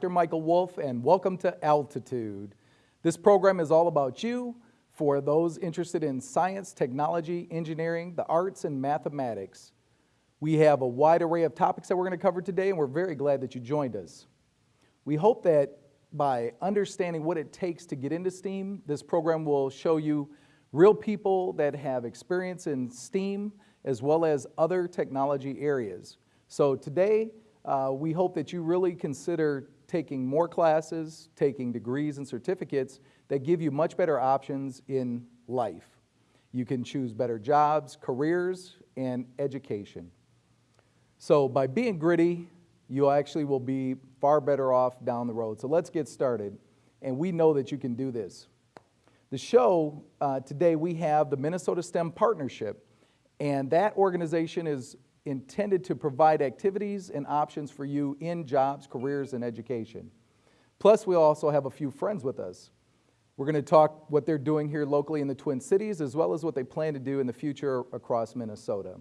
Dr. Michael Wolf, and welcome to Altitude. This program is all about you for those interested in science, technology, engineering, the arts, and mathematics. We have a wide array of topics that we're going to cover today, and we're very glad that you joined us. We hope that by understanding what it takes to get into STEAM, this program will show you real people that have experience in STEAM as well as other technology areas. So today, uh, we hope that you really consider taking more classes, taking degrees and certificates that give you much better options in life. You can choose better jobs, careers, and education. So by being gritty, you actually will be far better off down the road. So let's get started. And we know that you can do this. The show, uh, today we have the Minnesota STEM Partnership, and that organization is intended to provide activities and options for you in jobs, careers, and education. Plus, we also have a few friends with us. We're going to talk what they're doing here locally in the Twin Cities, as well as what they plan to do in the future across Minnesota.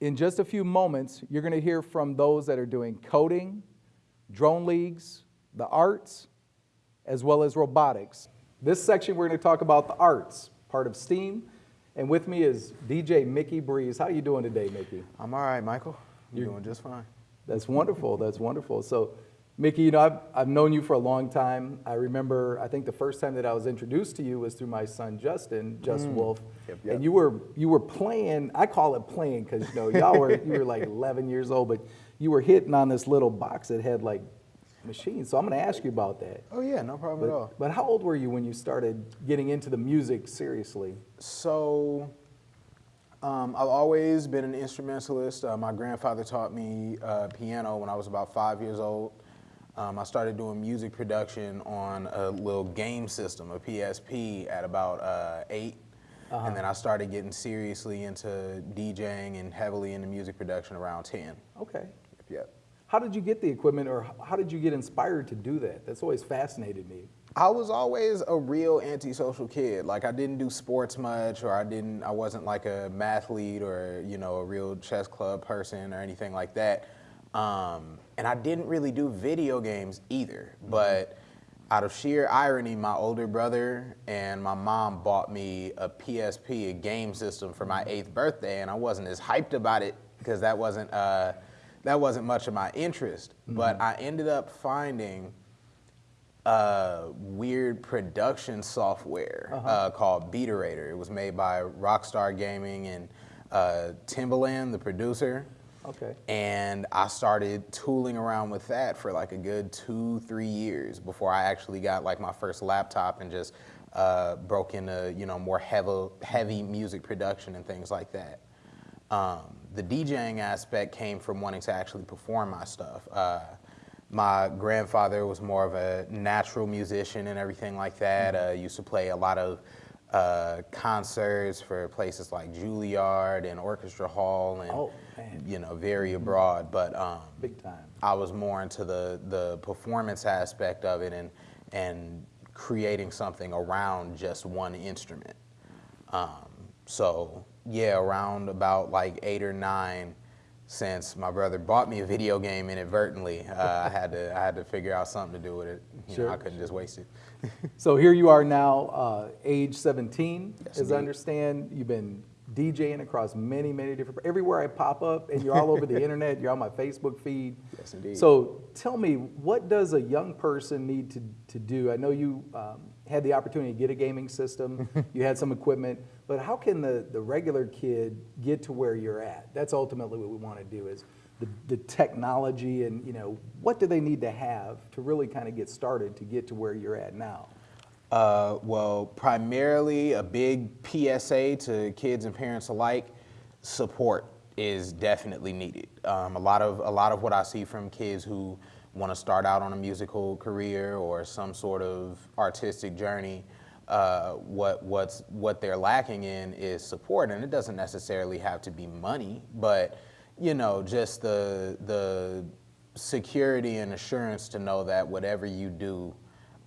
In just a few moments, you're going to hear from those that are doing coding, drone leagues, the arts, as well as robotics. This section, we're going to talk about the arts, part of STEAM. And with me is DJ Mickey Breeze. How are you doing today, Mickey? I'm all right, Michael. I'm You're, doing just fine. That's wonderful. That's wonderful. So, Mickey, you know, I've, I've known you for a long time. I remember, I think the first time that I was introduced to you was through my son, Justin, Just mm. Wolf. Yep, yep. And you were, you were playing, I call it playing because, you know, y'all were, you were like 11 years old, but you were hitting on this little box that had like machines. So I'm going to ask you about that. Oh yeah, no problem but, at all. But how old were you when you started getting into the music seriously? So um, I've always been an instrumentalist. Uh, my grandfather taught me uh, piano when I was about five years old. Um, I started doing music production on a little game system, a PSP, at about uh, 8 uh -huh. And then I started getting seriously into DJing and heavily into music production around 10. Okay. How did you get the equipment or how did you get inspired to do that? That's always fascinated me. I was always a real antisocial kid. Like I didn't do sports much or I didn't I wasn't like a mathlete or, you know, a real chess club person or anything like that. Um, and I didn't really do video games either. Mm -hmm. But out of sheer irony, my older brother and my mom bought me a PSP, a game system for my eighth birthday, and I wasn't as hyped about it because that wasn't uh, that wasn't much of my interest. Mm -hmm. But I ended up finding a weird production software uh -huh. uh, called Beaterator. It was made by Rockstar Gaming and uh, Timbaland, the producer. Okay. And I started tooling around with that for like a good two, three years before I actually got like my first laptop and just uh, broke into you know more heavy, heavy music production and things like that. Um, the DJing aspect came from wanting to actually perform my stuff. Uh, my grandfather was more of a natural musician and everything like that. Mm-hmm. Uh, used to play a lot of uh, concerts for places like Juilliard and Orchestra Hall and oh, you know very mm-hmm. abroad. But um, big time. I was more into the the performance aspect of it and and creating something around just one instrument. Um, so yeah, around about like eight or nine, since my brother bought me a video game inadvertently, uh, I had to I had to figure out something to do with it. You sure. Know, I couldn't just waste it. so here you are now, uh, age 17, yes, as indeed. I understand. You've been DJing across many, many different, everywhere I pop up, and you're all over the internet, you're on my Facebook feed. Yes, indeed. So tell me, what does a young person need to, to do? I know you um, had the opportunity to get a gaming system, you had some equipment, but how can the, the regular kid get to where you're at? That's ultimately what we want to do is the, the technology and, you know, what do they need to have to really kind of get started to get to where you're at now? Uh, well, primarily a big PSA to kids and parents alike, support is definitely needed. Um, a lot of a lot of what I see from kids who want to start out on a musical career or some sort of artistic journey, uh, what what's what they're lacking in is support, and it doesn't necessarily have to be money, but you know, just the the security and assurance to know that whatever you do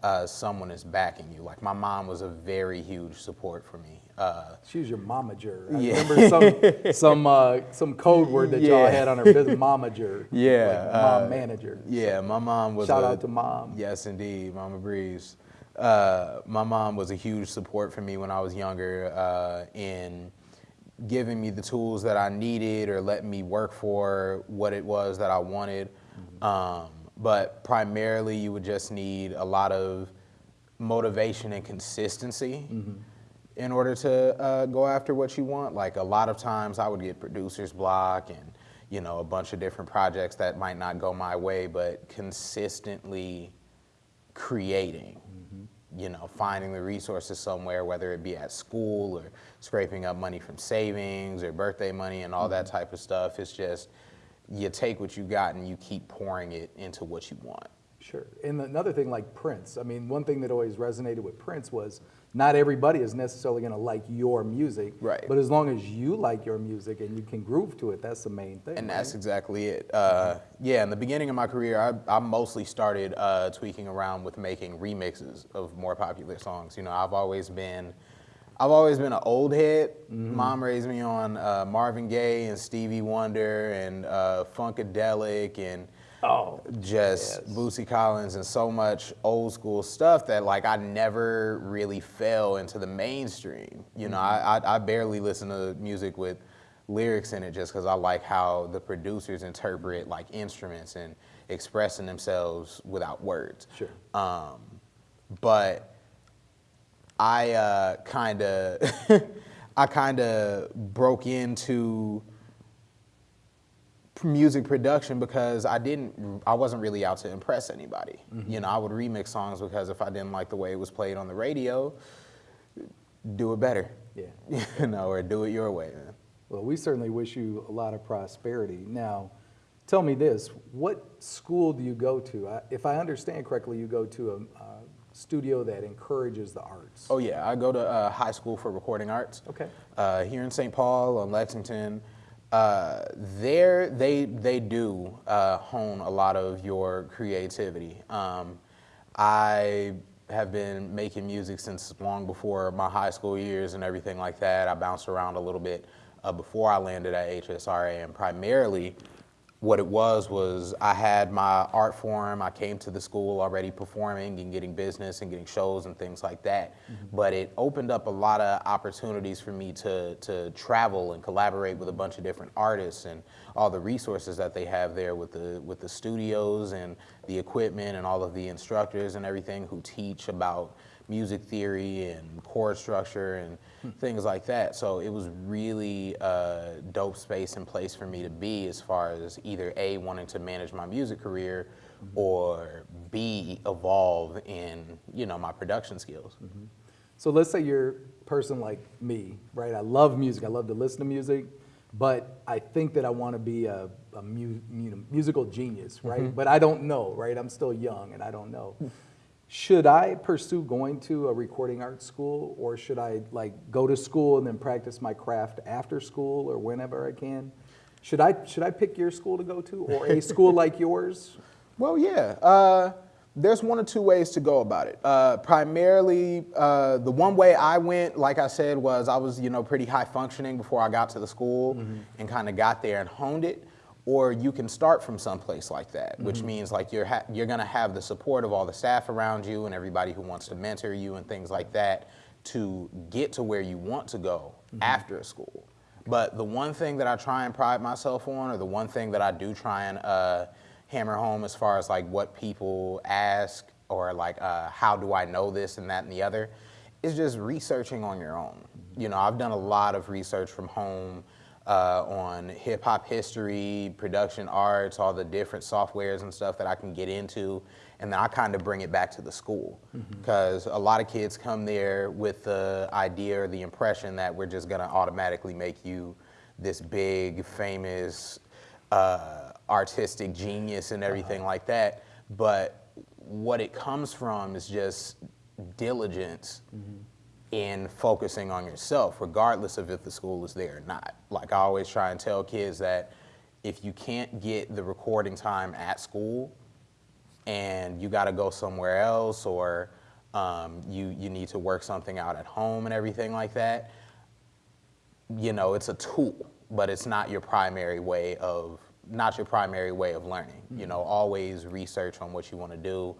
uh, someone is backing you. Like my mom was a very huge support for me. Uh, She was your momager. I Yeah. remember some some uh, some code word that y'all Yeah. had on her business, momager. Yeah, like mom uh, manager. Yeah, my mom was. Shout a- out to mom. Yes, indeed, Mama Breeze. Uh, my mom was a huge support for me when I was younger uh, in giving me the tools that I needed or letting me work for what it was that I wanted. Um, but primarily, you would just need a lot of motivation and consistency in order to uh, go after what you want. Like a lot of times, I would get producer's block and you know a bunch of different projects that might not go my way, but consistently creating. You know, finding the resources somewhere, whether it be at school or scraping up money from savings or birthday money and all that mm-hmm. type of stuff. It's just you take what you got and you keep pouring it into what you want. Sure. And another thing like Prince, I mean, one thing that always resonated with Prince was not everybody is necessarily going to like your music. Right. But as long as you like your music and you can groove to it, that's the main thing. And right? that's exactly it. Uh, yeah, in the beginning of my career, I, I mostly started uh, tweaking around with making remixes of more popular songs. You know, I've always been, I've always been an old head. Mom raised me on uh, Marvin Gaye and Stevie Wonder and uh, Funkadelic and Oh, just yes. Bootsy Collins and so much old school stuff that like I never really fell into the mainstream. You know, I, I I barely listen to music with lyrics in it just because I like how the producers interpret like instruments and expressing themselves without words. Sure. Um, but I uh, kind of I kind of broke into music production because I didn't I wasn't really out to impress anybody. You know, I would remix songs because if I didn't like the way it was played on the radio, do it better. Yeah. You know, or do it your way, man. Well, we certainly wish you a lot of prosperity. Now, tell me this: What school do you go to? I, if I understand correctly, you go to a, a studio that encourages the arts. Oh yeah, I go to uh, high school for recording arts. Okay. Uh, here in St. Paul on Lexington, uh, there they they do uh, hone a lot of your creativity. Um, I have been making music since long before my high school years and everything like that. I bounced around a little bit uh, before I landed at HSRA, and primarily what it was was I had my art form. I came to the school already performing and getting business and getting shows and things like that. Mm-hmm. But it opened up a lot of opportunities for me to to travel and collaborate with a bunch of different artists and all the resources that they have there with the with the studios and the equipment and all of the instructors and everything who teach about music theory and chord structure and hmm. things like that. So it was really a dope space and place for me to be as far as either A, wanting to manage my music career mm-hmm. or B, evolve in, you know, my production skills. Mm-hmm. So let's say you're a person like me, right? I love music. I love to listen to music, but I think that I want to be a, a mu- mu- musical genius, right? Mm-hmm. But I don't know, right? I'm still young and I don't know. Hmm. Should I pursue going to a recording arts school or should I like go to school and then practice my craft after school or whenever I can? Should I should I pick your school to go to or a school like yours? Well, yeah. Uh, there's one or two ways to go about it. Uh, primarily, uh, the one way I went, like I said, was I was you know pretty high functioning before I got to the school and kind of got there and honed it. Or you can start from someplace like that, which means like you're ha- you're gonna have the support of all the staff around you and everybody who wants to mentor you and things like that to get to where you want to go after school. But the one thing that I try and pride myself on, or the one thing that I do try and uh, hammer home as far as like what people ask, or like uh, how do I know this and that and the other, is just researching on your own. You know, I've done a lot of research from home uh, on hip hop history, production arts, all the different softwares and stuff that I can get into, and then I kind of bring it back to the school. Because a lot of kids come there with the idea or the impression that we're just gonna automatically make you this big, famous, uh, artistic genius and everything like that. But what it comes from is just diligence in focusing on yourself, regardless of if the school is there or not. Like I always try and tell kids that if you can't get the recording time at school, and you got to go somewhere else or um, you, you need to work something out at home and everything like that, you know, it's a tool, but it's not your primary way of not your primary way of learning. You know, always research on what you want to do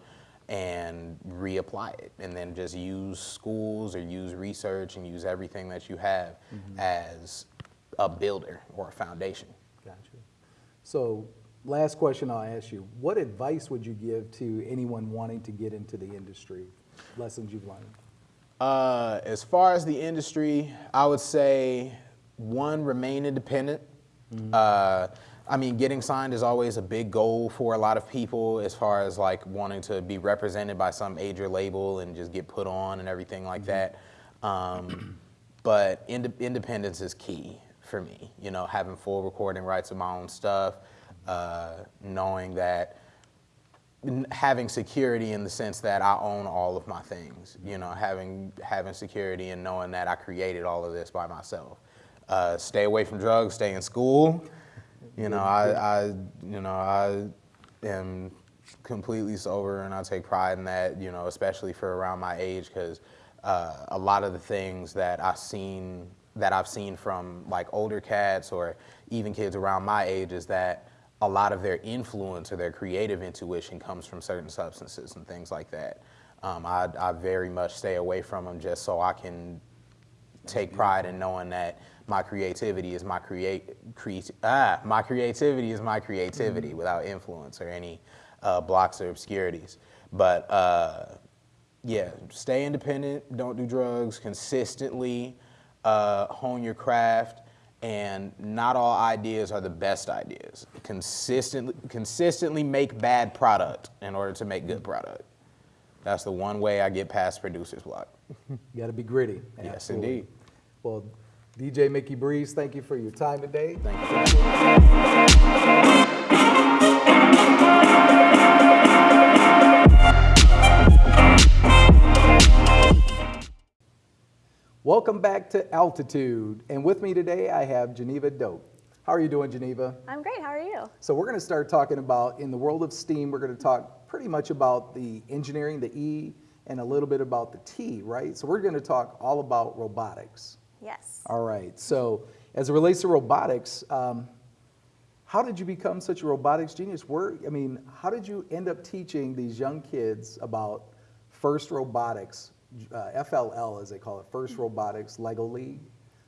and reapply it and then just use schools or use research and use everything that you have as a builder or a foundation. Gotcha. So, last question I'll ask you: What advice would you give to anyone wanting to get into the industry? Lessons you've learned. Uh, as far as the industry, I would say one, remain independent. Uh, I mean, getting signed is always a big goal for a lot of people as far as like wanting to be represented by some major label and just get put on and everything like that. Um, but ind- independence is key for me. You know, having full recording rights of my own stuff, uh, knowing that n- having security in the sense that I own all of my things. You know, having having security and knowing that I created all of this by myself. Uh, stay away from drugs. Stay in school. You know, I, I you know I am completely sober and I take pride in that. You know, especially for around my age because uh, a lot of the things that I've seen that I've seen from like older cats or even kids around my age is that a lot of their influence or their creative intuition comes from certain substances and things like that. Um, I, I very much stay away from them just so I can take pride in knowing that my creativity is my create cre- ah my creativity is my creativity without influence or any uh, blocks or obscurities. But uh, yeah, stay independent. Don't do drugs. Consistently uh, hone your craft. And not all ideas are the best ideas. Consistently, consistently make bad product in order to make good product. That's the one way I get past producer's block. You got to be gritty. Yes, Absolutely. indeed. Well, DJ Mickey Breeze, thank you for your time today. Thank you. for having me. Welcome back to Altitude. And with me today, I have Geneva Dope. How are you doing, Geneva? I'm great. How are you? So we're going to start talking about, in the world of STEAM, we're going to talk pretty much about the engineering, the E, and a little bit about the T, right? So we're going to talk all about robotics. Yes. All right. So as it relates to robotics, um, how did you become such a robotics genius? Where, I mean, how did you end up teaching these young kids about FIRST Robotics, uh, FLL as they call it, First Robotics Lego League?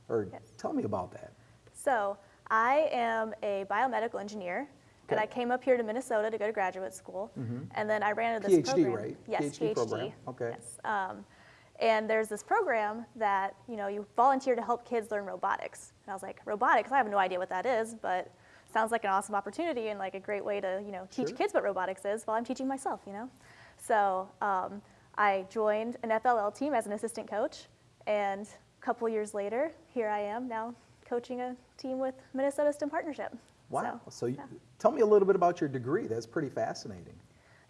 Or Yes. tell me about that. So I am a biomedical engineer, and I came up here to Minnesota to go to graduate school, and then I ran into this PhD, program. right? Yes, PhD program. Okay. Yes. Um, and there's this program that you know you volunteer to help kids learn robotics, and I was like, robotics? I have no idea what that is, but sounds like an awesome opportunity and like a great way to you know teach Sure. kids what robotics is while I'm teaching myself, you know. So um, I joined an FLL team as an assistant coach, and a couple years later, here I am now coaching a team with Minnesota STEM Partnership. Wow. So, So, you, yeah. tell me a little bit about your degree. That's pretty fascinating.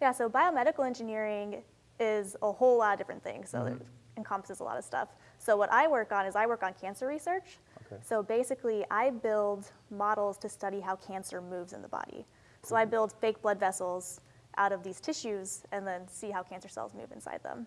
Yeah, so biomedical engineering is a whole lot of different things, so Mm-hmm. it encompasses a lot of stuff. So what I work on is I work on cancer research. Okay. So basically, I build models to study how cancer moves in the body. So I mm-hmm. build fake blood vessels out of these tissues and then see how cancer cells move inside them.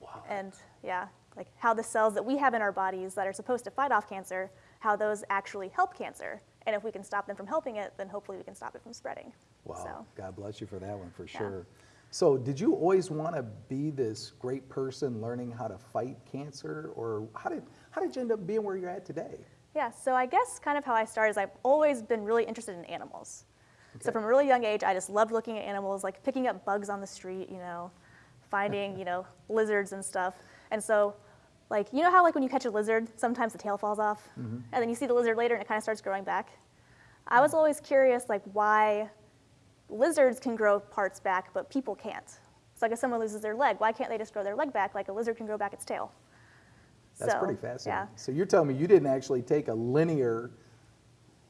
Wow. And yeah, like how the cells that we have in our bodies that are supposed to fight off cancer, how those actually help cancer. And if we can stop them from helping it, then hopefully we can stop it from spreading. Wow. So, God bless you for that one, for Yeah. sure. So, did you always want to be this great person learning how to fight cancer, or how did how did you end up being where you're at today? Yeah, so I guess kind of how I started is I've always been really interested in animals. So from a really young age, I just loved looking at animals, like picking up bugs on the street, you know, finding, you know, lizards and stuff. And so, like, you know how like when you catch a lizard, sometimes the tail falls off, mm-hmm. and then you see the lizard later and it kind of starts growing back. I hmm. was always curious, like, why lizards can grow parts back, but people can't. So like if someone loses their leg, why can't they just grow their leg back like a lizard can grow back its tail? That's So, pretty fascinating. Yeah. So, you're telling me you didn't actually take a linear,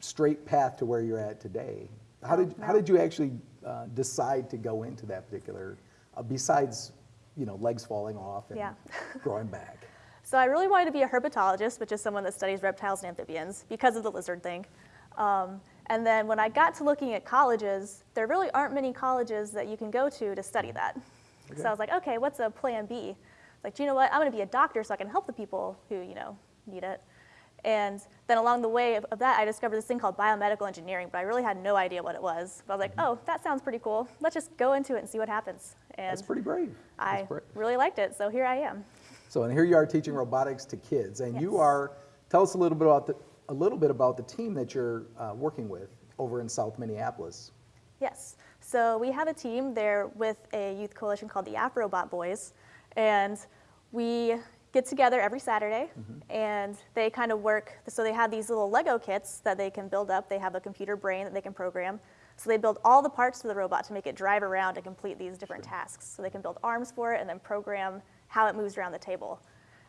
straight path to where you're at today. How No, did how did you actually uh, decide to go into that particular? Uh, besides, you know, legs falling off and Yeah. growing back. So I really wanted to be a herpetologist, which is someone that studies reptiles and amphibians because of the lizard thing. Um, And then when I got to looking at colleges, there really aren't many colleges that you can go to to study that. So I was like, okay, what's a plan B? Like, do you know what? I'm going to be a doctor so I can help the people who, you know, need it. And then along the way of, of that, I discovered this thing called biomedical engineering, but I really had no idea what it was. But I was like, mm-hmm. oh, that sounds pretty cool. Let's just go into it and see what happens. And That's pretty brave. That's I brave. really liked it, so here I am. So, and here you are teaching robotics to kids, and you are. Tell us a little bit about the a little bit about the team that you're uh, working with over in South Minneapolis. Yes. So we have a team there with a youth coalition called the Afrobot Boys, and we get together every Saturday, and they kind of work. So they have these little Lego kits that they can build up. They have a computer brain that they can program. So they build all the parts for the robot to make it drive around and complete these different tasks. So they can build arms for it and then program how it moves around the table.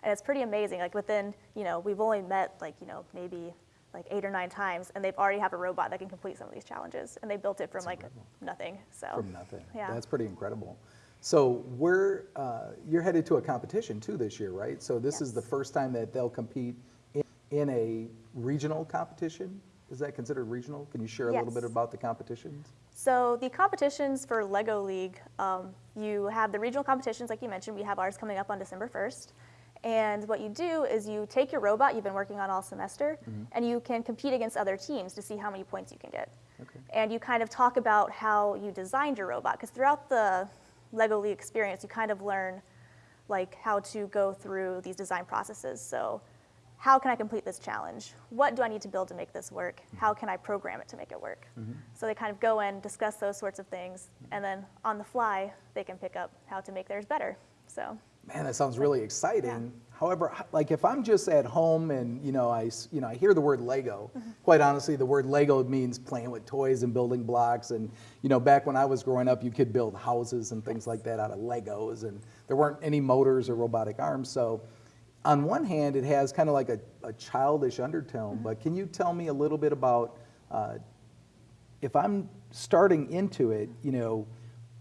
And it's pretty amazing. Like within, you know, we've only met like, you know, maybe like eight or nine times, and they've already have a robot that can complete some of these challenges. And they built it from like nothing. So From nothing. Yeah. That's pretty incredible. So we're, uh, you're headed to a competition too this year, right? So this is the first time that they'll compete in, in a regional competition? Is that considered regional? Can you share a little bit about the competitions? So the competitions for Lego League, um, you have the regional competitions, like you mentioned. We have ours coming up on December 1st. And what you do is you take your robot you've been working on all semester, mm-hmm. and you can compete against other teams to see how many points you can get. Okay. And you kind of talk about how you designed your robot, because throughout the Lego League experience, you kind of learn like how to go through these design processes. So how can I complete this challenge? What do I need to build to make this work? Mm-hmm. How can I program it to make it work? Mm-hmm. So they kind of go in, discuss those sorts of things, and then on the fly, they can pick up how to make theirs better. So Man, that sounds really exciting. However, like if I'm just at home and you know I you know I hear the word Lego, quite honestly, the word Lego means playing with toys and building blocks. And you know, back when I was growing up, you could build houses and things like that out of Legos, and there weren't any motors or robotic arms. So, on one hand, it has kind of like a, a childish undertone. But can you tell me a little bit about uh, if I'm starting into it, you know,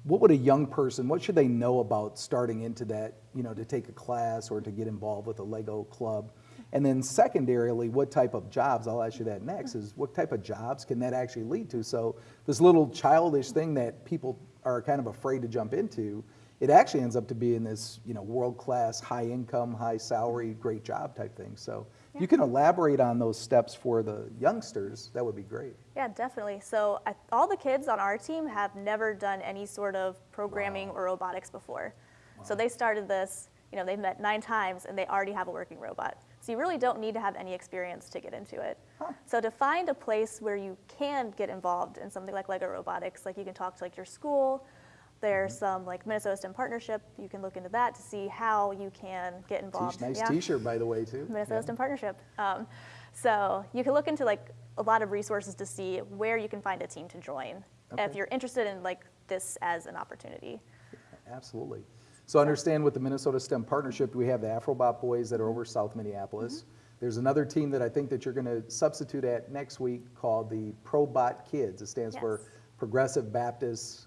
what would a young person, what should they know about starting into that, you know, to take a class or to get involved with a Lego club? And then secondarily, what type of jobs, I'll ask you that next, is what type of jobs can that actually lead to? So this little childish thing that people are kind of afraid to jump into, it actually ends up to be in this, you know, world-class, high-income, high-salary, great job type thing. So you can elaborate on those steps for the youngsters, that would be great. Yeah, definitely. So I, all the kids on our team have never done any sort of programming or robotics before. So they started this, you know, they've met nine times and they already have a working robot. So you really don't need to have any experience to get into it. So to find a place where you can get involved in something like Lego robotics, like you can talk to like your school, there's some like Minnesota STEM partnership, you can look into that to see how you can get involved. Nice Yeah. T-shirt, by the way, too. Minnesota Yeah. STEM Partnership. Um, so you can look into like a lot of resources to see where you can find a team to join if you're interested in like this as an opportunity. Absolutely. So understand with the Minnesota STEM Partnership, we have the Afrobot Boys that are over South Minneapolis. Mm-hmm. There's another team that I think that you're going to substitute at next week called the Probot Kids. It stands for Progressive Baptist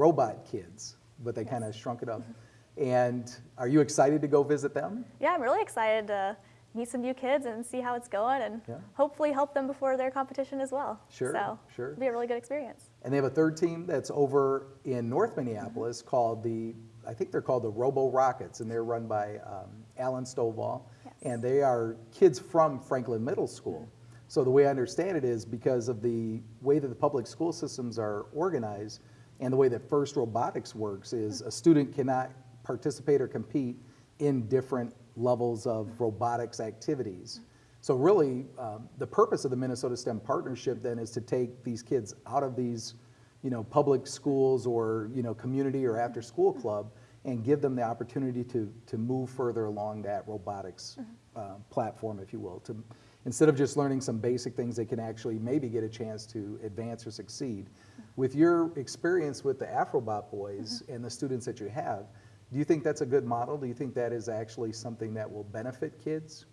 Robot Kids, but they kind of shrunk it up. And are you excited to go visit them? Yeah, I'm really excited to meet some new kids and see how it's going and Yeah. hopefully help them before their competition as well. Sure, So sure. it'll be a really good experience. And they have a third team that's over in North Minneapolis called the, I think they're called the Robo Rockets, and they're run by um, Alan Stovall. Yes. And they are kids from Franklin Middle School. So the way I understand it is because of the way that the public school systems are organized and the way that First Robotics works is a student cannot participate or compete in different levels of robotics activities. So really, um, the purpose of the Minnesota STEM Partnership then is to take these kids out of these, you know, public schools or, you know, community or after-school club and give them the opportunity to, to move further along that robotics uh, platform, if you will. To, instead of just learning some basic things, they can actually maybe get a chance to advance or succeed. With your experience with the Afrobot boys mm-hmm. and the students that you have, do you think that's a good model? Do you think that is actually something that will benefit kids?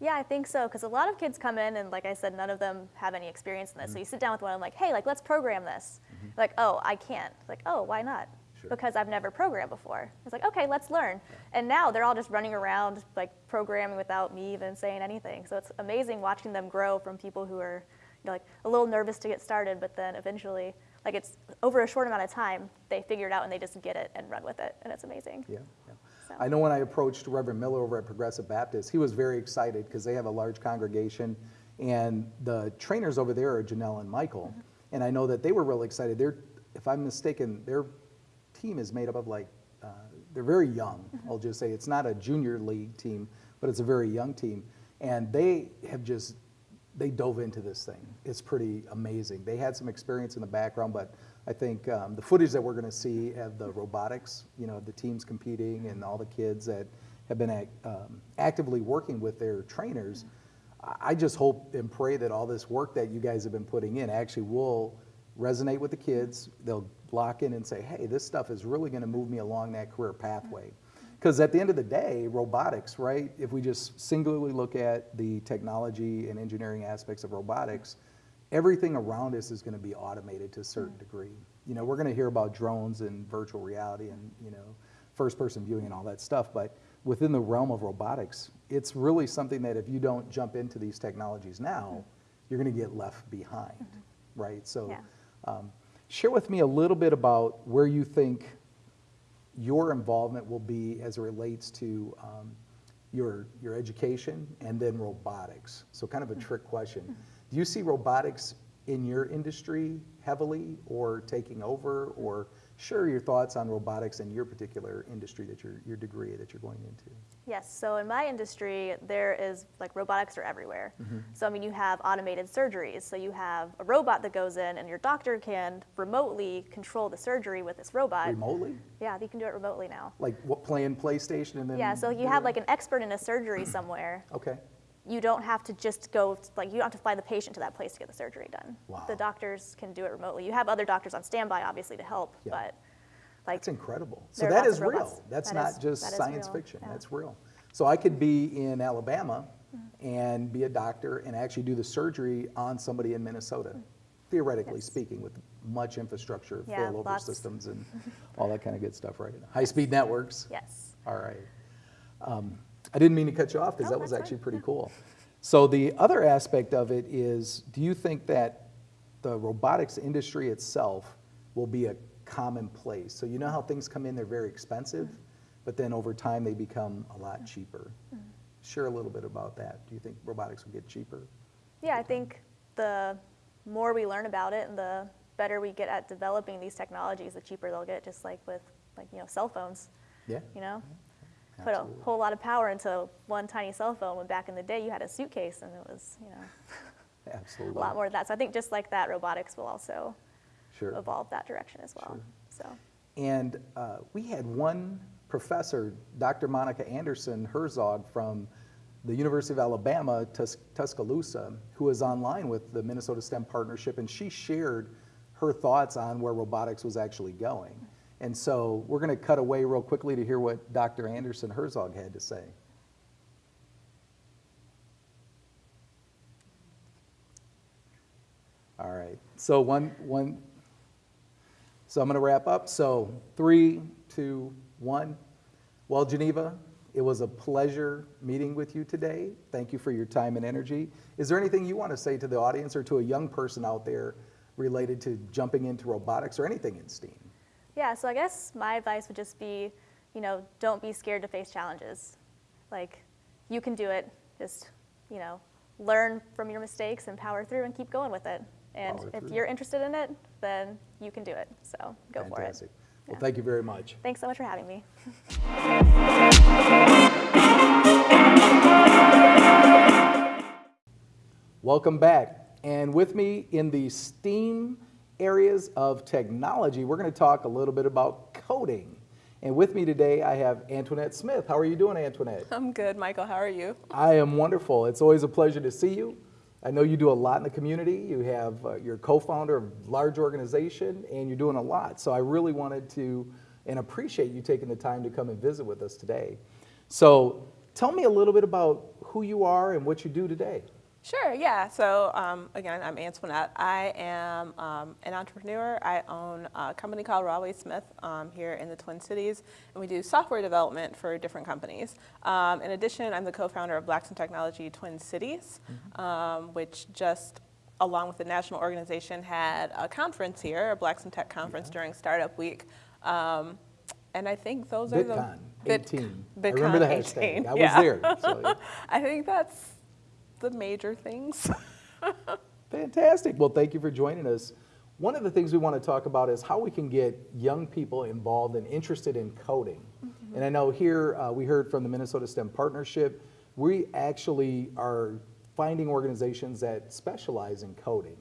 Yeah, I think so, because a lot of kids come in and like I said, none of them have any experience in this. So mm-hmm. you sit down with one, I'm like, hey, like let's program this. Mm-hmm. Like, oh, I can't. Like, oh, why not? Sure. Because I've never programmed before. It's like, okay, let's learn. And now they're all just running around like programming without me even saying anything. So it's amazing watching them grow from people who are, you know, like a little nervous to get started, but then eventually, like it's over a short amount of time, they figure it out and they just get it and run with it, and it's amazing. Yeah, yeah. So- I know when I approached Reverend Miller over at Progressive Baptist, he was very excited because they have a large congregation, and the trainers over there are Janelle and Michael, Mm-hmm. and I know that they were really excited. They're, if I'm mistaken, their team is made up of like, uh, they're very young. Mm-hmm. I'll just say it's not a junior league team, but it's a very young team, and they have just they dove into this thing. It's pretty amazing. They had some experience in the background, but I think um, the footage that we're going to see of the robotics, you know, the teams competing and all the kids that have been ac- um, actively working with their trainers, I- I just hope and pray that all this work that you guys have been putting in actually will resonate with the kids. They'll lock in and say, hey, this stuff is really going to move me along that career pathway. Because at the end of the day, robotics, right? If we just singularly look at the technology and engineering aspects of robotics, everything around us is going to be automated to a certain mm. degree. You know, we're going to hear about drones and virtual reality and, you know, first person viewing and all that stuff, but within the realm of robotics, it's really something that if you don't jump into these technologies now, mm. you're going to get left behind, mm-hmm. right? So, Yeah. um, share with me a little bit about where you think your involvement will be as it relates to um, your, your education and then robotics. So kind of a trick question. Do you see robotics in your industry heavily or taking over? Or share your thoughts on robotics in your particular industry that your, your degree that you're going into. Yes, so in my industry, there is like robotics are everywhere. Mm-hmm. So I mean, you have automated surgeries. So you have a robot that goes in, and your doctor can remotely control the surgery with this robot. Remotely? Yeah, you can do it remotely now. Like what, playing PlayStation and then? Yeah, so you have like an expert in a surgery somewhere. Okay. You don't have to just go, like, you don't have to fly the patient to that place to get the surgery done. Wow. The doctors can do it remotely. You have other doctors on standby, obviously, to help, Yeah. but like, That's incredible. So that is real. That's That not is- just that science real, fiction. yeah. That's real. So I could be in Alabama Mm-hmm. and be a doctor and actually do the surgery on somebody in Minnesota, theoretically Yes. speaking, with much infrastructure, Yeah, failover lots. systems and all that kind of good stuff, right? High-speed networks. yes. All right. Um, I didn't mean to cut you off because No, that was actually pretty cool. So the other aspect of it is, do you think that the robotics industry itself will be a commonplace? So you know how things come in, they're very expensive, mm-hmm. but then over time they become a lot mm-hmm. cheaper. Share a little bit about that. Do you think robotics will get cheaper? Yeah, I think the more we learn about it and the better we get at developing these technologies, the cheaper they'll get, just like with like, you know, cell phones, Yeah? you know? Put a whole lot of power into one tiny cell phone when back in the day you had a suitcase and it was, you know, Absolutely. a lot more of that. So I think just like that, robotics will also Sure. evolve that direction as well. So, And uh, we had one professor, Dr. Monica Anderson Herzog from the University of Alabama, Tus- Tuscaloosa, who was online with the Minnesota STEM Partnership, and she shared her thoughts on where robotics was actually going. And so we're going to cut away real quickly to hear what Dr. Anderson Herzog had to say. All right. So one, one, so I'm going to wrap up. So three, two, one. Well, Geneva, it was a pleasure meeting with you today. Thank you for your time and energy. Is there anything you want to say to the audience or to a young person out there related to jumping into robotics or anything in STEAM? Yeah, so I guess my advice would just be, you know, don't be scared to face challenges. Like, you can do it. Just, you know, learn from your mistakes and power through and keep going with it. And Power if through. you're interested in it, then you can do it. So go for it. Fantastic. Well, Yeah. thank you very much. Thanks so much for having me. Welcome back. And with me in the STEAM areas of technology, we're going to talk a little bit about coding. And with me today, I have Antoinette Smith. How are you doing, Antoinette? I'm good, Michael. How are you? I am wonderful. It's always a pleasure to see you. I know you do a lot in the community. You have, uh, you're co-founder of a large organization, and you're doing a lot. So I really wanted to and appreciate you taking the time to come and visit with us today. So tell me a little bit about who you are and what you do today. Sure, yeah. So, um, again, I'm Antoinette. I am um, an entrepreneur. I own a company called Rawley Smith um, here in the Twin Cities, and we do software development for different companies. Um, in addition, I'm the co founder of Blacks in Technology Twin Cities, um, which just along with the national organization, had a conference here, a Blacks in Tech conference during Startup Week. Um, and I think those are the Vid- 18. I remember the 18, hashtag. I was yeah. there. So, yeah. I think that's the major things. Fantastic. Well, thank you for joining us. One of the things we want to talk about is how we can get young people involved and interested in coding. And I know here uh, we heard from the Minnesota STEM Partnership, we actually are finding organizations that specialize in coding.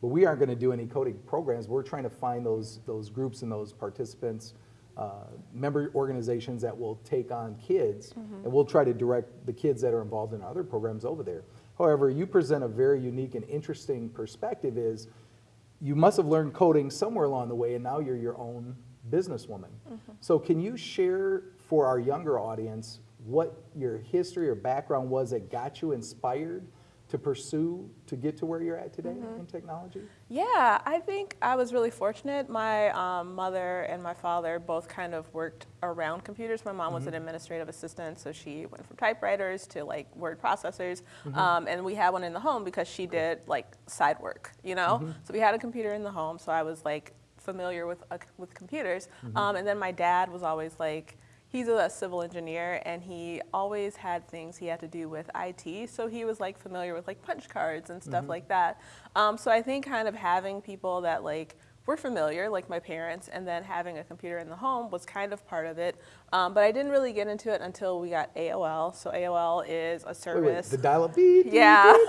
But we aren't going to do any coding programs. We're trying to find those, those groups and those participants, uh, member organizations that will take on kids, and we'll try to direct the kids that are involved in other programs over there. However, you present a very unique and interesting perspective is you must have learned coding somewhere along the way and now you're your own businesswoman. Mm-hmm. So can you share for our younger audience what your history or background was that got you inspired to pursue to get to where you're at today in technology? Yeah, I think I was really fortunate. My um, mother and my father both kind of worked around computers. My mom was an administrative assistant, so she went from typewriters to like word processors. Um, and we had one in the home because she did like side work, you know? So we had a computer in the home, so I was like familiar with, uh, with computers. Um, and then my dad was always like, he's a civil engineer and he always had things he had to do with IT. So he was like familiar with like punch cards and stuff like that. Um, so I think kind of having people that like were familiar, like my parents, and then having a computer in the home was kind of part of it. Um, but I didn't really get into it until we got AOL. So AOL is a Wait, wait, service. the dial-up beep. yeah.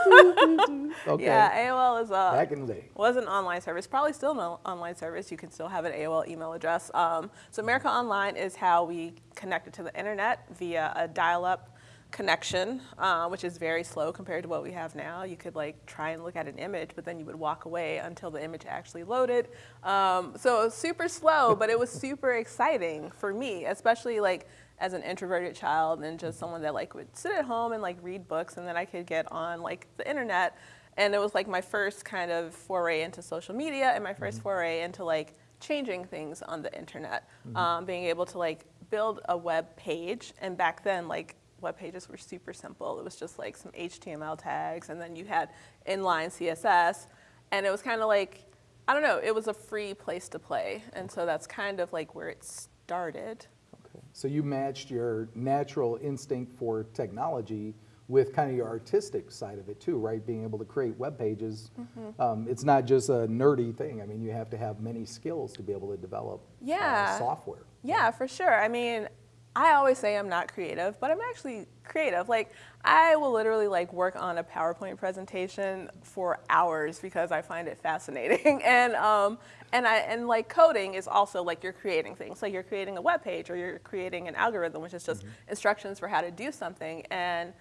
Okay. Yeah, AOL is a Back in the day. was an online service, probably still an online service. You can still have an AOL email address. Um, so America Online is how we connected to the internet via a dial-up connection, uh, which is very slow compared to what we have now. You could like try and look at an image, but then you would walk away until the image actually loaded. Um, so it was super slow, but it was super exciting for me, especially like as an introverted child and just someone that like would sit at home and like read books, and then I could get on like the internet and it was like my first kind of foray into social media and my 1st foray into like changing things on the internet um, being able to like build a web page and back then like web pages were super simple it was just like some html tags and then you had inline css and it was kind of like i don't know it was a free place to play and so that's kind of like where it started Okay. So you matched your natural instinct for technology with kind of your artistic side of it too, right? Being able to create web pages. Mm-hmm. Um, it's not just a nerdy thing. I mean, you have to have many skills to be able to develop uh, Yeah. software. Yeah, for sure. I mean, I always say I'm not creative, but I'm actually creative. Like, I will literally like work on a PowerPoint presentation for hours because I find it fascinating. And um, and I and like coding is also like you're creating things. Like you're creating a web page or you're creating an algorithm, which is just instructions for how to do something. And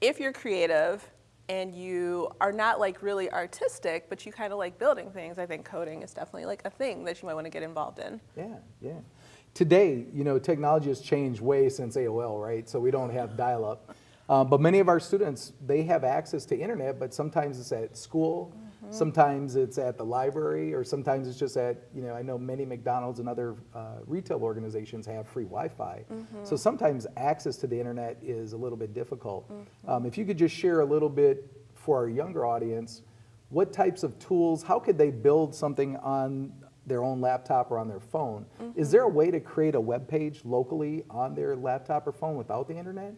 if you're creative and you are not like really artistic, but you kind of like building things, I think coding is definitely like a thing that you might want to get involved in. Yeah, yeah. Today, you know, technology has changed way since AOL, right? So we don't have dial-up. Uh, but many of our students, they have access to internet, but sometimes it's at school, sometimes it's at the library, or sometimes it's just at, you know, I know many McDonald's and other uh, retail organizations have free Wi-Fi. So sometimes access to the internet is a little bit difficult. Um, if you could just share a little bit for our younger audience, what types of tools, how could they build something on their own laptop or on their phone? Is there a way to create a web page locally on their laptop or phone without the internet?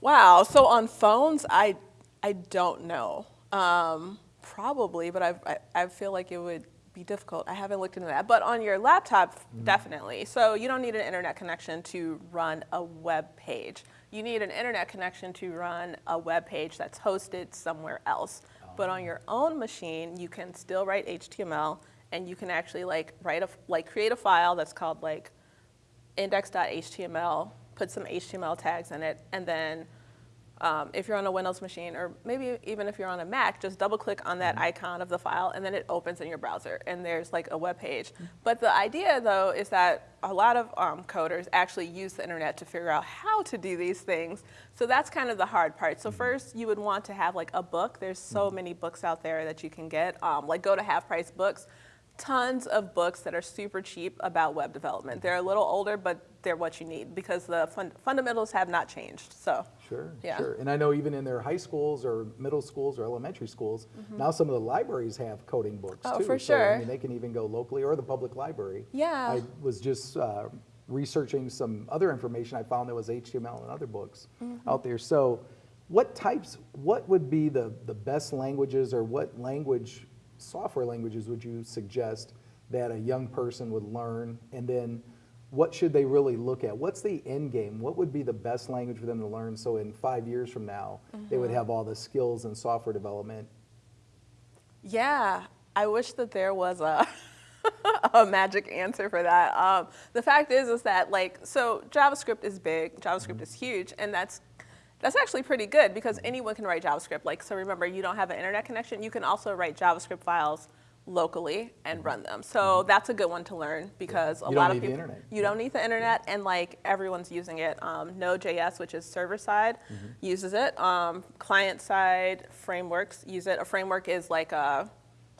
Wow. So on phones, I I don't know. Um, probably, but I, I I feel like it would be difficult. I haven't looked into that. But on your laptop, definitely. So you don't need an internet connection to run a web page. You need an internet connection to run a web page that's hosted somewhere else. But on your own machine, you can still write HTML, and you can actually like write a like create a file that's called like index.html, put some HTML tags in it, and then um, if you're on a Windows machine, or maybe even if you're on a Mac, just double click on that icon of the file, and then it opens in your browser, and there's like a web page. But the idea, though, is that a lot of um, coders actually use the internet to figure out how to do these things. So that's kind of the hard part. So first, you would want to have like a book. There's so many books out there that you can get. Um, like go to Half Price Books tons of books that are super cheap about web development. They're a little older, but they're what you need because the fun- fundamentals have not changed. So, Sure, Yeah. sure. And I know even in their high schools or middle schools or elementary schools, now some of the libraries have coding books. Oh, too. for So, I mean, they can even go locally or the public library. Yeah. I was just uh, researching some other information. I found there was HTML and other books Mm-hmm. out there. So, what types? What would be the the best languages, or what language, software languages, would you suggest that a young person would learn? And then, what should they really look at? What's the end game? What would be the best language for them to learn? So, in five years from now, they Mm-hmm. would have all the skills in software development. yeah, I wish that there was a. a magic answer for that. Um, the fact is, is that like, so JavaScript is big, JavaScript is huge, and that's that's actually pretty good because anyone can write JavaScript. Like, so remember, you don't have an internet connection, you can also write JavaScript files locally and run them. So that's a good one to learn because a lot of people you don't need the internet, and like everyone's using it. Um, Node.js, which is server side, Mm-hmm. uses it. Um, client side frameworks use it. A framework is like a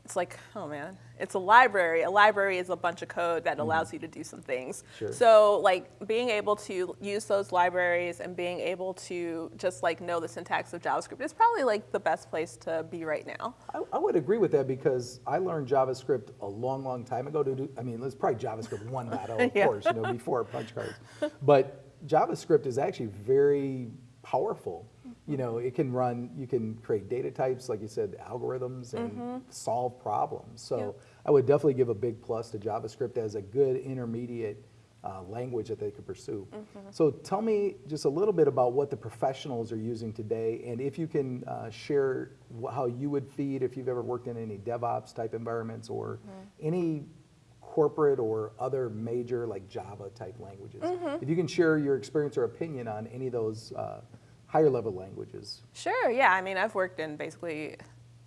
it's like, oh man, it's a library. A library is a bunch of code that allows you to do some things. Mm-hmm. Sure. So like being able to use those libraries and being able to just like know the syntax of JavaScript is probably like the best place to be right now. I, I would agree with that because I learned JavaScript a long, long time ago to do, I mean, it's probably JavaScript 1.0, of Yeah. course, you know, before punch cards. But JavaScript is actually very powerful. You know, it can run, you can create data types, like you said, algorithms and solve problems. So Yep. I would definitely give a big plus to JavaScript as a good intermediate uh, language that they could pursue. So tell me just a little bit about what the professionals are using today, and if you can uh, share how you would feed if you've ever worked in any DevOps type environments or any corporate or other major like Java type languages. If you can share your experience or opinion on any of those uh, higher level languages. Sure, yeah. I mean, I've worked in basically,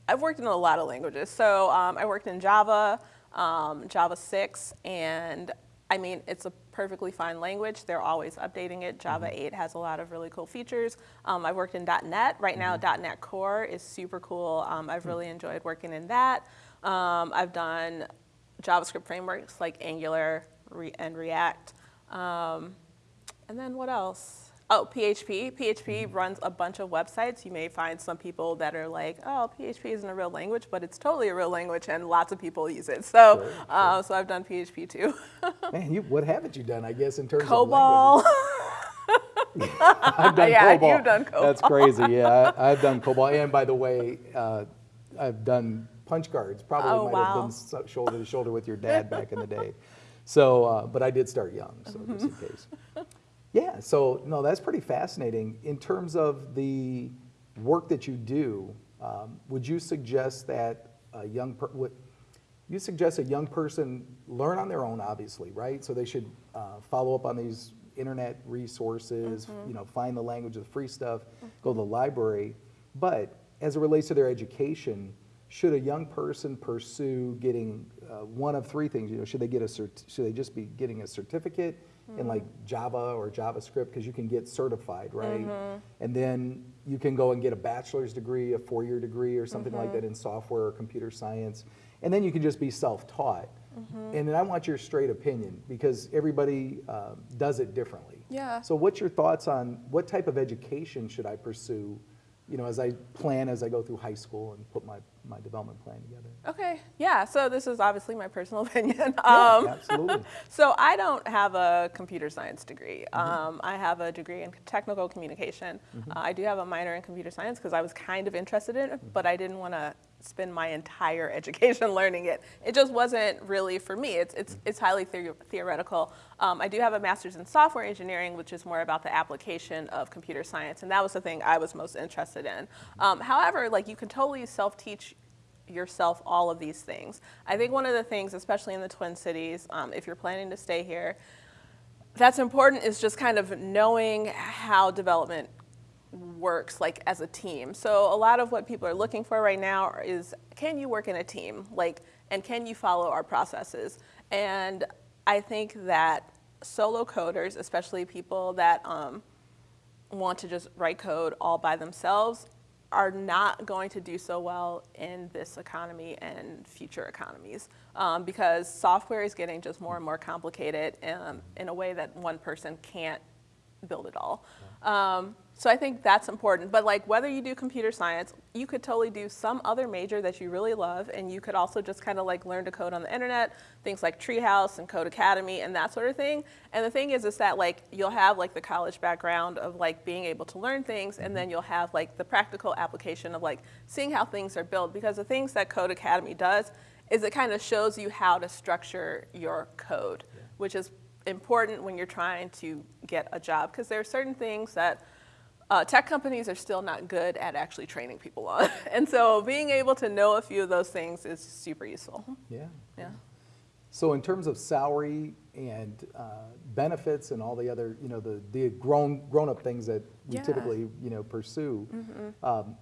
I've worked in a lot of languages. So um, I worked in Java, um, Java 6, and I mean, it's a perfectly fine language. They're always updating it. Java 8 has a lot of really cool features. Um, I've worked in .NET. Right now, .NET Core is super cool. Um, I've really enjoyed working in that. Um, I've done JavaScript frameworks like Angular Re- and React. Um, and then what else? Oh, PHP. PHP runs a bunch of websites. You may find some people that are like, "Oh, PHP isn't a real language," but it's totally a real language, and lots of people use it. So, Sure, uh, so I've done PHP too. Man, you, what haven't you done, I guess, in terms COBOL. of languages? I've done Yeah, COBOL. you've done That's crazy. Yeah, I, I've done COBOL. And by the way, uh, I've done punch cards. Probably Oh, might have wow. been shoulder to shoulder with your dad back in the day. So, uh, but I did start young, so just in case. Yeah. So no, that's pretty fascinating. In terms of the work that you do, um, would you suggest that a young per- would, you suggest a young person learn on their own, obviously, right? So they should uh, follow up on these internet resources, you know, find the language of the free stuff, go to the library. But as it relates to their education, should a young person pursue getting uh, one of three things? You know, should they get a cert- should they just be getting a certificate in like Java or JavaScript because you can get certified, right? Mm-hmm. And then you can go and get a bachelor's degree, a four-year degree, or something like mm-hmm. that in software or computer science, and then you can just be self-taught. Mm-hmm. And then I want your straight opinion because everybody uh, does it differently. Yeah. So what's your thoughts on what type of education should I pursue, you know, as I plan as I go through high school and put my, my development plan together? Okay, yeah. So this is obviously my personal opinion. Yeah, Um, absolutely. So I don't have a computer science degree. Um, I have a degree in technical communication. Uh, I do have a minor in computer science because I was kind of interested in it, but I didn't want to spend my entire education learning it. It just wasn't really for me. It's it's it's highly the- theoretical. Um, I do have a master's in software engineering, which is more about the application of computer science, and that was the thing I was most interested in. Um, however, like you can totally self-teach yourself all of these things. I think one of the things, especially in the Twin Cities, um, if you're planning to stay here, that's important is just kind of knowing how development works like as a team. So a lot of what people are looking for right now is can you work in a team? Like and can you follow our processes? And I think that solo coders, especially people that um, want to just write code all by themselves, are not going to do so well in this economy and future economies um, because software is getting just more and more complicated um, in a way that one person can't build it all. Um, so I think that's important. But like whether you do computer science, you could totally do some other major that you really love, and you could also just kind of like learn to code on the internet, things like Treehouse and Codecademy and that sort of thing. And the thing is, is that like you'll have like the college background of like being able to learn things, and then mm-hmm. you'll have like the practical application of like seeing how things are built. Because the things that Codecademy does is it kind of shows you how to structure your code, which is important when you're trying to get a job because there are certain things that uh, tech companies are still not good at actually training people on. and so being able to know a few of those things is super useful. Yeah. Yeah. So in terms of salary and uh, benefits and all the other, you know, the, the grown, grown-up things that we Yeah. typically, you know, pursue, um,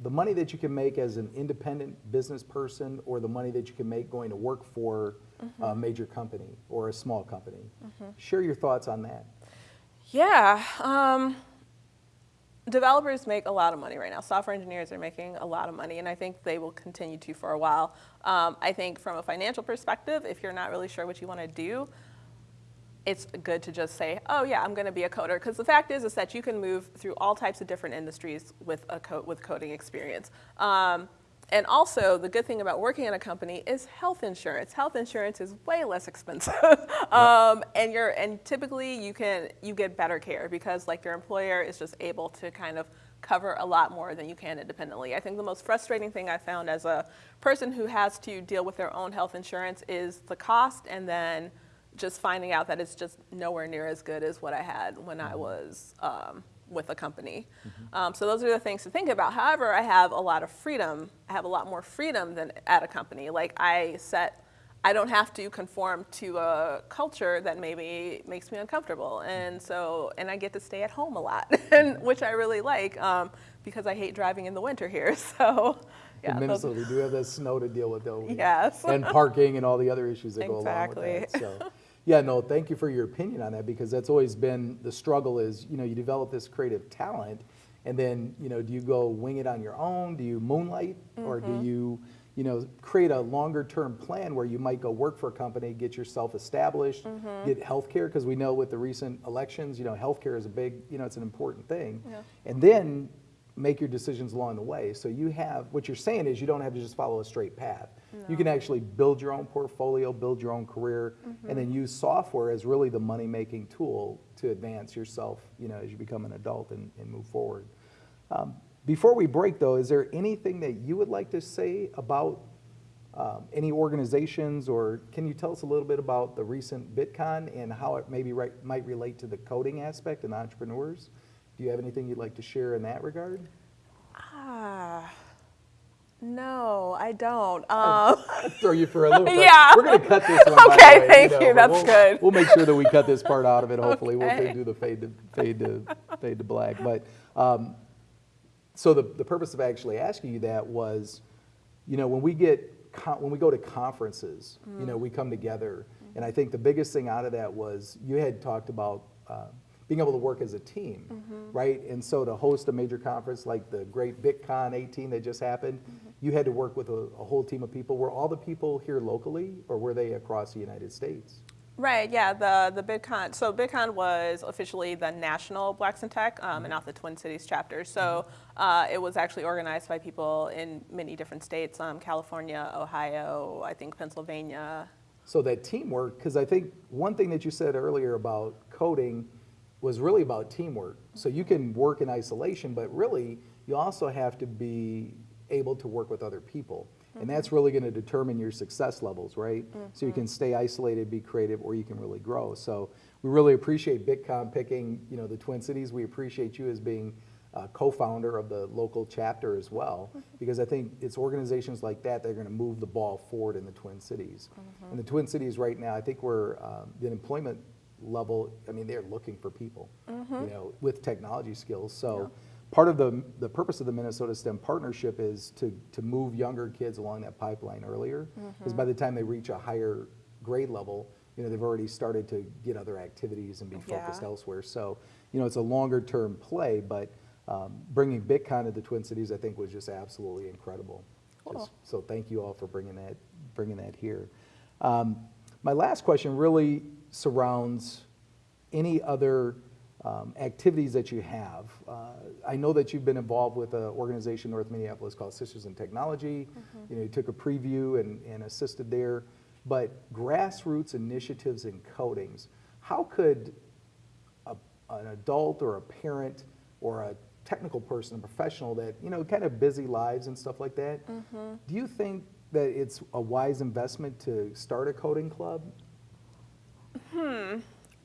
the money that you can make as an independent business person or the money that you can make going to work for a major company or a small company. Share your thoughts on that. Yeah. Um, developers make a lot of money right now. Software engineers are making a lot of money, and I think they will continue to for a while. Um, I think from a financial perspective, if you're not really sure what you want to do, it's good to just say, oh yeah, I'm going to be a coder. Because the fact is, is that you can move through all types of different industries with a co- with coding experience. Um, and also, the good thing about working in a company is health insurance. Health insurance is way less expensive, um, and you're and typically you can you get better care because like your employer is just able to kind of cover a lot more than you can independently. I think the most frustrating thing I found as a person who has to deal with their own health insurance is the cost, and then just finding out that it's just nowhere near as good as what I had when I was um, with a company. Um, so those are the things to think about. However, I have a lot of freedom. I have a lot more freedom than at a company. Like I set, I don't have to conform to a culture that maybe makes me uncomfortable, and so and I get to stay at home a lot, and which I really like um, because I hate driving in the winter here. So. Yeah, in those- Minnesota, we do have the snow to deal with though. Yes. And parking and all the other issues that go along with that. Exactly. So, yeah, no, thank you for your opinion on that because that's always been the struggle is, you know, you develop this creative talent and then, you know, do you go wing it on your own? Do you moonlight? Or Mm-hmm. do you, you know, create a longer term plan where you might go work for a company, get yourself established, Mm-hmm. get health care? Because we know with the recent elections, you know, healthcare is a big, you know, it's an important thing. Yeah. And then make your decisions along the way. So you have, what you're saying is you don't have to just follow a straight path. You can actually build your own portfolio, build your own career, and then use software as really the money-making tool to advance yourself, you know, as you become an adult and, and move forward. Um, before we break though, is there anything that you would like to say about um, any organizations or can you tell us a little bit about the recent BitCon and how it maybe right, might relate to the coding aspect and entrepreneurs? Do you have anything you'd like to share in that regard? Ah, no, I don't. Um, Throw you for a loop. Yeah. We're going to cut this one. Okay, way, thank know, you, that's we'll- good. We'll make sure that we cut this part out of it. Hopefully, we'll do the fade to fade to fade to black. But um, so the the purpose of actually asking you that was, you know, when we get when we go to conferences, you Mm. know, we come together, and I think the biggest thing out of that was you had talked about. Uh, being able to work as a team, Mm-hmm. right? And so to host a major conference like the great BitCon 18 that just happened, Mm-hmm. You had to work with a, a whole team of people. Were all the people here locally, or were they across the United States? Right, yeah, the, the BitCon, so BitCon was officially the national Blacks in Tech um, and not the Twin Cities chapter. So uh, it was actually organized by people in many different states, um, California, Ohio, I think Pennsylvania. So that teamwork, because I think one thing that you said earlier about coding was really about teamwork. So you can work in isolation, but really you also have to be able to work with other people. And mm-hmm. that's really going to determine your success levels, right? So you mm-hmm. can stay isolated, be creative, or you can really grow. So we really appreciate BitCon picking, you know, the Twin Cities. We appreciate you as being uh, co-founder of the local chapter as well, mm-hmm. because I think it's organizations like that that are going to move the ball forward in the Twin Cities. In the Twin Cities right now, I think we're um, the employment level. I mean, they're looking for people, you know, with technology skills. So. Part of the, the purpose of the Minnesota STEM partnership is to, to move younger kids along that pipeline earlier, because by the time they reach a higher grade level, you know, they've already started to get other activities and be focused Yeah. elsewhere. So, you know, it's a longer term play, but um, bringing BitCon to the Twin Cities, I think was just absolutely incredible. Just- So thank you all for bringing that, bringing that here. Um, My last question really surrounds any other um, activities that you have. Uh, I know that you've been involved with an organization in North Minneapolis called Sisters in Technology. You know, you took a preview and, and assisted there. But grassroots initiatives in codings, how could a, an adult or a parent or a technical person, a professional that, you know, kind of busy lives and stuff like that, do you think that it's a wise investment to start a coding club? Hmm.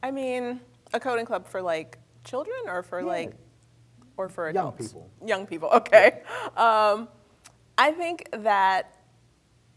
I mean, a coding club for like children or for Yeah. like, or for Young people. Young people, okay. Um, I think that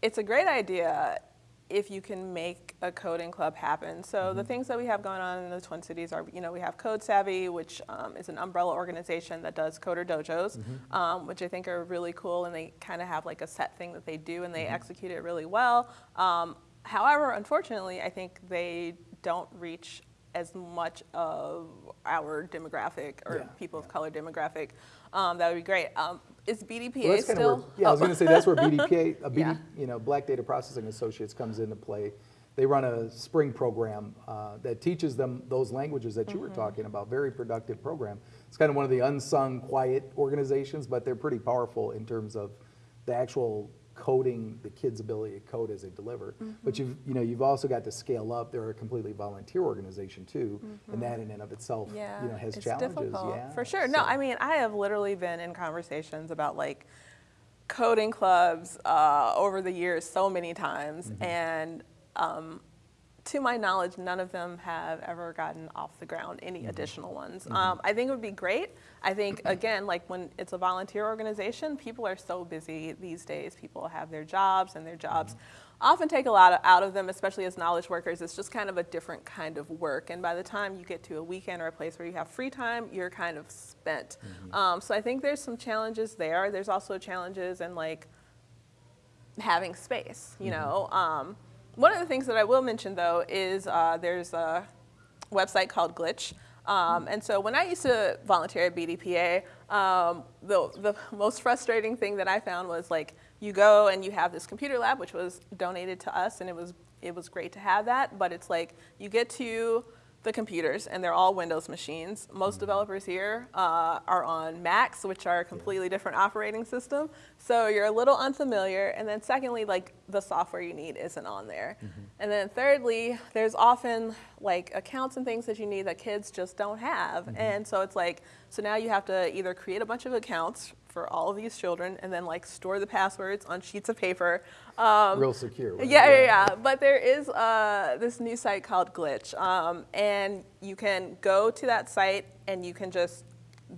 it's a great idea if you can make a coding club happen. So the things that we have going on in the Twin Cities are, you know, we have Code Savvy, which um, is an umbrella organization that does coder dojos, um, which I think are really cool, and they kind of have like a set thing that they do, and they execute it really well. Um, however, unfortunately, I think they don't reach as much of our demographic or Yeah, people of color demographic. Um, that would be great. Um, is BDPA Well, still? where, yeah, I was Oh. going to say that's where BDPA, a BD, Yeah. you know, Black Data Processing Associates comes into play. They run a spring program uh, that teaches them those languages that you were Mm-hmm. talking about. Very productive program. It's kind of one of the unsung, quiet organizations, but they're pretty powerful in terms of the actual coding, the kids' ability to code as they deliver. But you've, you know, you've also got to scale up. They're a completely volunteer organization too, and that in and of itself, Yeah, you know, has it's challenges. difficult Yeah, for sure. No, I mean I have literally been in conversations about like coding clubs uh, over the years so many times, Mm-hmm. and um, to my knowledge, none of them have ever gotten off the ground. Any Mm-hmm. additional ones? Um, I think it would be great. I think again, like when it's a volunteer organization, people are so busy these days. People have their jobs, and their jobs Mm-hmm. often take a lot of, out of them, especially as knowledge workers. It's just kind of a different kind of work. And by the time you get to a weekend or a place where you have free time, you're kind of spent. Um, so I think there's some challenges there. There's also challenges in like having space, you know. Um, one of the things that I will mention though is uh, there's a website called Glitch. Um, and so when I used to volunteer at BDPA, um, the, the most frustrating thing that I found was like you go and you have this computer lab, which was donated to us, and it was it was great to have that. But it's like you get to the computers, and they're all Windows machines. Most mm-hmm. developers here uh, are on Macs, which are a completely different operating system. So you're a little unfamiliar. And then secondly, like the software you need isn't on there. Mm-hmm. And then thirdly, there's often like accounts and things that you need that kids just don't have. Mm-hmm. And so it's like, so now you have to either create a bunch of accounts for all of these children and then like store the passwords on sheets of paper. Um, Real secure. right? yeah, yeah, yeah. But there is uh, this new site called Glitch, um, and you can go to that site and you can just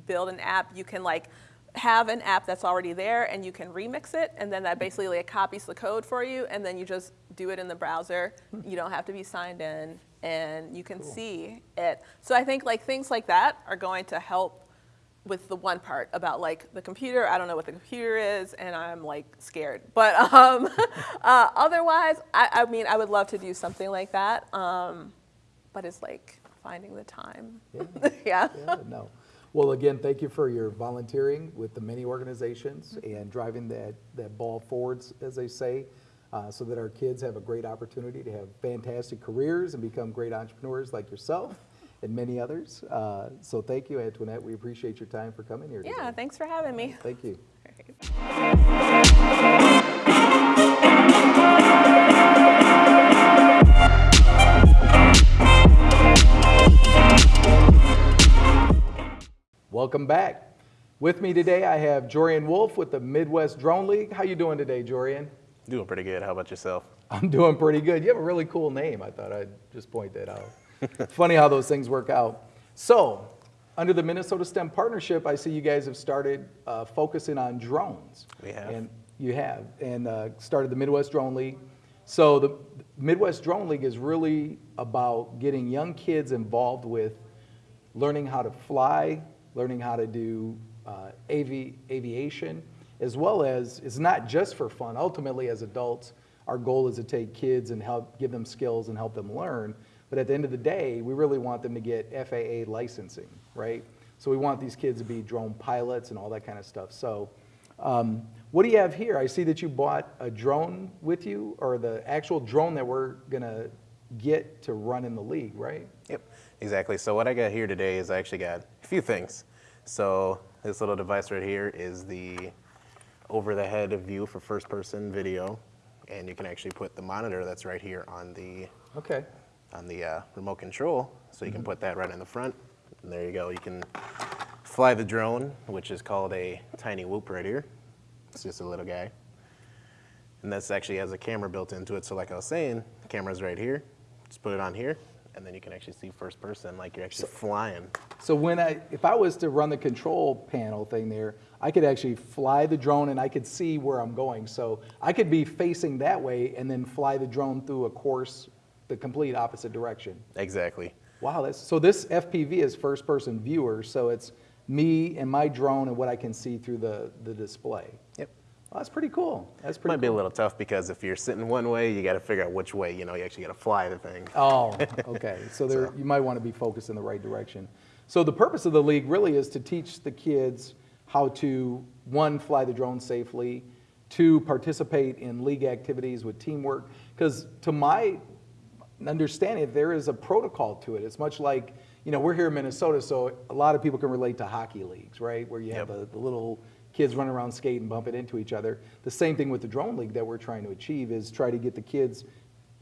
build an app. You can like have an app that's already there, and you can remix it, and then that basically like copies the code for you, and then you just do it in the browser. You don't have to be signed in, and you can see it. So I think like things like that are going to help with the one part about like the computer. I don't know what the computer is, and I'm like scared. But um, uh, otherwise, I, I mean, I would love to do something like that. Um, but it's like finding the time. Yeah. yeah. Yeah, no. Well, again, thank you for your volunteering with the many organizations and driving that, that ball forwards, as they say, uh, so that our kids have a great opportunity to have fantastic careers and become great entrepreneurs like yourself and many others. Uh, so thank you, Antoinette. We appreciate your time for coming here today. Yeah. Thanks for having me. Thank you. Welcome back. With me today, I have Jorian Wolf with the Midwest Drone League. How you doing today, Jorian? Doing pretty good. How about yourself? I'm doing pretty good. You have a really cool name. I thought I'd just point that out. Funny how those things work out. So, under the Minnesota STEM Partnership, I see you guys have started uh, focusing on drones. We have. And you have, and uh, started the Midwest Drone League. So, the Midwest Drone League is really about getting young kids involved with learning how to fly, learning how to do uh, AV, aviation, as well as it's not just for fun. Ultimately, as adults, our goal is to take kids and help give them skills and help them learn. But at the end of the day, we really want them to get FAA licensing, right? So we want these kids to be drone pilots and all that kind of stuff. So um, what do you have here? I see that you bought a drone with you, or the actual drone that we're gonna get to run in the league, right? Yep, exactly. So what I got here today is I actually got a few things. So this little device right here is the over the head view for first person video. And you can actually put the monitor that's right here on the Okay. On the uh, remote control. So you can put that right in the front. And there you go. You can fly the drone, which is called a tiny whoop right here. It's just a little guy. And this actually has a camera built into it. So like I was saying, the camera's right here. Just put it on here, and then you can actually see first person, like you're actually flying. So when I, if I was to run the control panel thing there, I could actually fly the drone and I could see where I'm going. So I could be facing that way and then fly the drone through a course the complete opposite direction. Exactly. Wow, that's, so this FPV is first person viewer, so it's me and my drone and what I can see through the, the display. Yep. Well, that's pretty cool. That's pretty Might be a little tough because if you're sitting one way, you got to figure out which way. You know, you actually got to fly the thing. Oh, okay. So there, you might want to be focused in the right direction. So the purpose of the league really is to teach the kids how to, one, fly the drone safely, two, participate in league activities with teamwork. Because to my understanding, that there is a protocol to it. It's much like, you know, we're here in Minnesota, so a lot of people can relate to hockey leagues, right? Where you have the, the little kids running around skating, and bumping into each other. The same thing with the drone league that we're trying to achieve is try to get the kids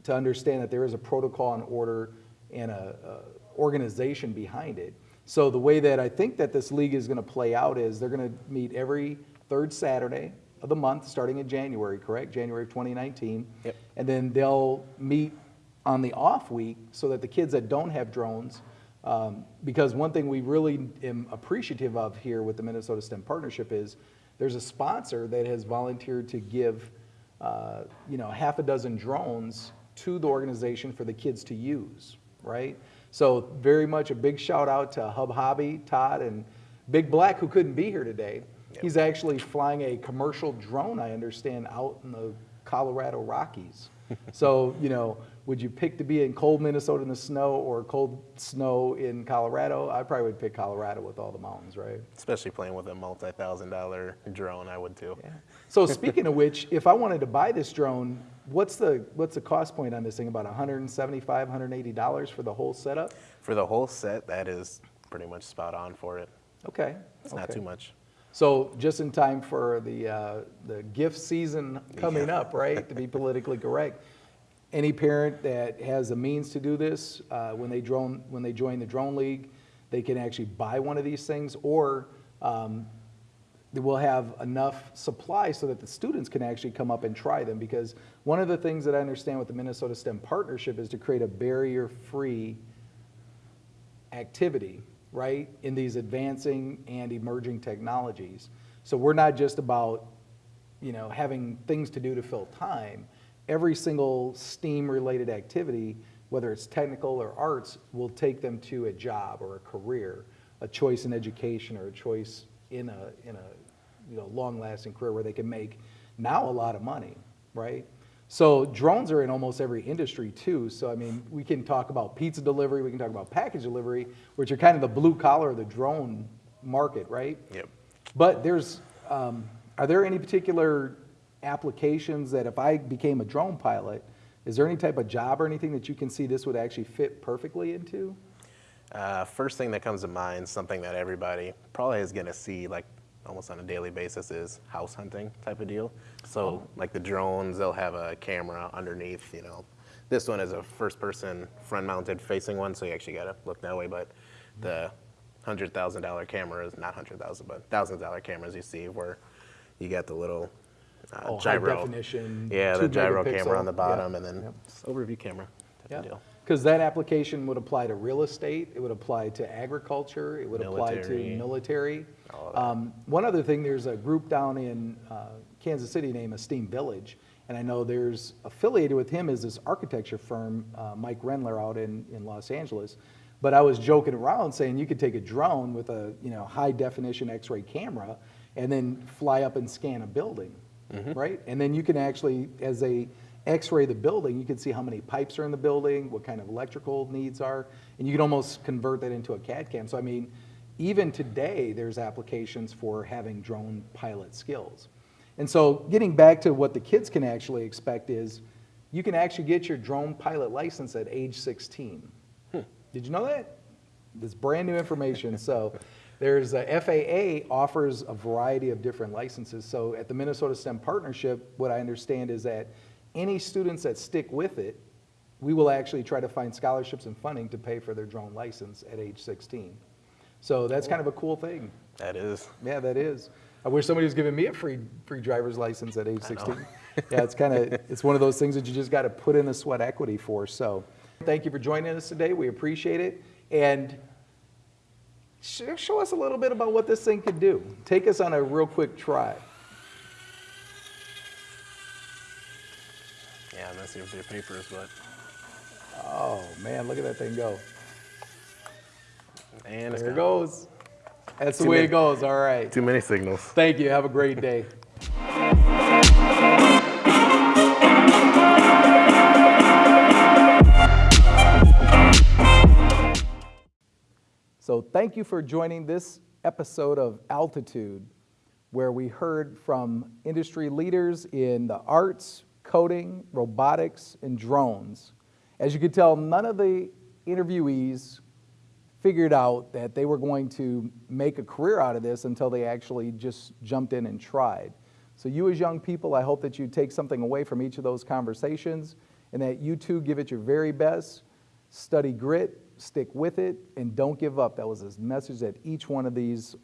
to understand that there is a protocol and order and a, a organization behind it. So the way that I think that this league is going to play out is they're going to meet every third Saturday of the month, starting in January, correct? January of 2019. Yep. And then they'll meet on the off week so that the kids that don't have drones, um, because one thing we really am appreciative of here with the Minnesota STEM Partnership is there's a sponsor that has volunteered to give, uh, you know, half a dozen drones to the organization for the kids to use, right? So very much a big shout out to Hub Hobby, Todd, and Big Black, who couldn't be here today. He's actually flying a commercial drone, I understand, out in the Colorado Rockies. so, you know, would you pick to be in cold Minnesota in the snow or cold snow in Colorado? I probably would pick Colorado with all the mountains, right? Especially playing with a multi-thousand dollar drone, I would too. Yeah. So speaking of which, if I wanted to buy this drone, what's the what's the cost point on this thing? About 175, 180 dollars for the whole setup? For the whole set, that is pretty much spot on for it. Okay, It's not too much. So just in time for the uh, the gift season coming Yeah. up, right? To be politically correct. Any parent that has the means to do this, uh, when they drone when they join the drone league, they can actually buy one of these things, or um, they will have enough supply so that the students can actually come up and try them. Because one of the things that I understand with the Minnesota STEM partnership is to create a barrier-free activity, right, in these advancing and emerging technologies. So we're not just about, you know, having things to do to fill time. Every single STEAM-related activity, whether it's technical or arts, will take them to a job or a career, a choice in education or a choice in a, in a, you know, long-lasting career where they can make now a lot of money, right? So drones are in almost every industry too. So I mean, we can talk about pizza delivery, we can talk about package delivery, which are kind of the blue collar of the drone market, right? Yep. But there's, um, are there any particular applications that if I became a drone pilot, is there any type of job or anything that you can see this would actually fit perfectly into? Uh, first thing that comes to mind, something that everybody probably is going to see like almost on a daily basis is house hunting type of deal. So like the drones, they'll have a camera underneath, you know. This one is a first person front mounted facing one, so you actually got to look that way. But the $100,000 cameras, not 100,000, but thousands of dollar cameras you see where you got the little uh, Oh, high gyro. definition, Yeah, two the gyro megapixel, camera on the yeah, bottom and then yep. overview camera type Yeah, because that application would apply to real estate, it would apply to agriculture, it would apply to Military. military. All of that. Um, One other thing, there's a group down in uh, Kansas City named Esteem Village, and I know there's affiliated with him is this architecture firm, uh, Mike Rendler out in, in Los Angeles. But I was joking around saying you could take a drone with a, you know, high definition X-ray camera and then fly up and scan a building, Mm-hmm. right? And then you can actually, as they X-ray the building, you can see how many pipes are in the building, what kind of electrical needs are, and you can almost convert that into a CAD CAM. So I mean, even today, there's applications for having drone pilot skills. And so getting back to what the kids can actually expect is, you can actually get your drone pilot license at age 16. Hmm. Did you know that? This brand new information. So there's a FAA offers a variety of different licenses. So at the Minnesota STEM Partnership, what I understand is that any students that stick with it, we will actually try to find scholarships and funding to pay for their drone license at age 16. So that's kind of a cool thing. That is. Yeah, that is. I wish somebody was giving me a free free driver's license at age 16. yeah, it's kind of it's one of those things that you just got to put in the sweat equity for. So, thank you for joining us today. We appreciate it, and show us a little bit about what this thing could do. Take us on a real quick try. Yeah, messy with your papers, but Oh man, look at that thing go! and There it goes. That's the way many- it goes. All right. Too many signals. Thank you. Have a great day. So, thank you for joining this episode of Altitude, where we heard from industry leaders in the arts, coding, robotics, and drones. As you could tell, none of the interviewees figured out that they were going to make a career out of this until they actually just jumped in and tried. So, you as young people, I hope that you take something away from each of those conversations and that you too give it your very best, study grit, stick with it, and don't give up. That was a message that each one of these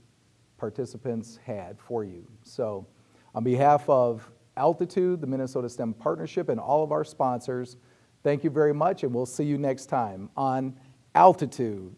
participants had for you. So, on behalf of Altitude, the Minnesota STEM Partnership, and all of our sponsors, thank you very much, and we'll see you next time on Altitude.